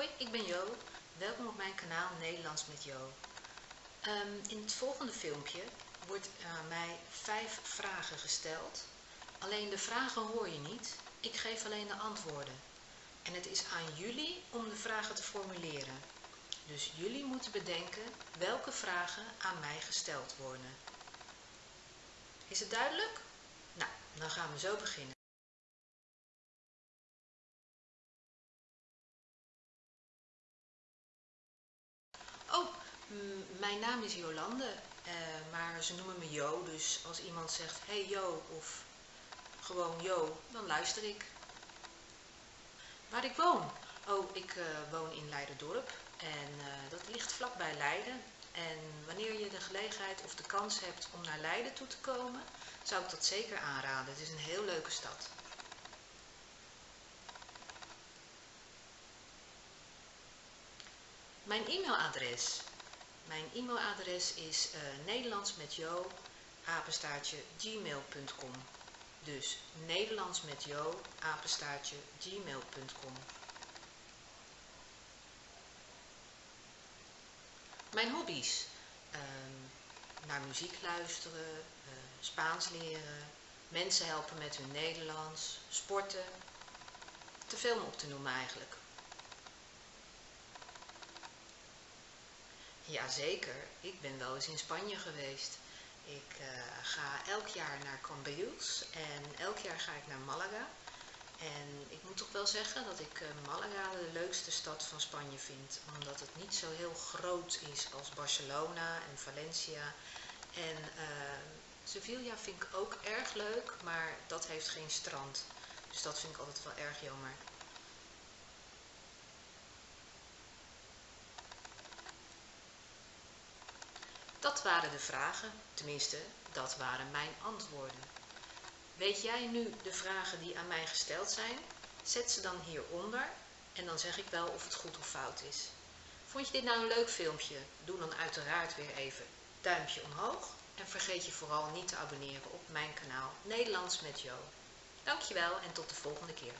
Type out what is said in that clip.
Hoi, ik ben Jo. Welkom op mijn kanaal Nederlands met Jo. Ehm, in het volgende filmpje wordt aan mij vijf vragen gesteld. Alleen de vragen hoor je niet. Ik geef alleen de antwoorden. En het is aan jullie om de vragen te formuleren. Dus jullie moeten bedenken welke vragen aan mij gesteld worden. Is het duidelijk? Nou, dan gaan we zo beginnen. Mijn naam is Jolande, eh, maar ze noemen me Jo, dus als iemand zegt hey Jo of gewoon Jo, dan luister ik. Waar ik woon? Oh, ik uh, woon in Leiderdorp en uh, dat ligt vlakbij Leiden. En wanneer je de gelegenheid of de kans hebt om naar Leiden toe te komen, zou ik dat zeker aanraden. Het is een heel leuke stad. Mijn e-mailadres. Mijn e-mailadres is uh, Nederlands met Jo, apenstaartje gmail.com. Dus Nederlands met Jo, apenstaartje gmail.com. Mijn hobby's. Uh, naar muziek luisteren, uh, Spaans leren, mensen helpen met hun Nederlands, sporten. Te veel om op te noemen eigenlijk. Jazeker, ik ben wel eens in Spanje geweest. Ik uh, ga elk jaar naar Cambrils en elk jaar ga ik naar Malaga. En ik moet toch wel zeggen dat ik uh, Malaga de leukste stad van Spanje vind. Omdat het niet zo heel groot is als Barcelona en Valencia. En uh, Sevilla vind ik ook erg leuk, maar dat heeft geen strand. Dus dat vind ik altijd wel erg jammer. Dat waren de vragen, tenminste, dat waren mijn antwoorden. Weet jij nu de vragen die aan mij gesteld zijn? Zet ze dan hieronder en dan zeg ik wel of het goed of fout is. Vond je dit nou een leuk filmpje? Doe dan uiteraard weer even duimpje omhoog en vergeet je vooral niet te abonneren op mijn kanaal Nederlands met Jo. Dankjewel en tot de volgende keer.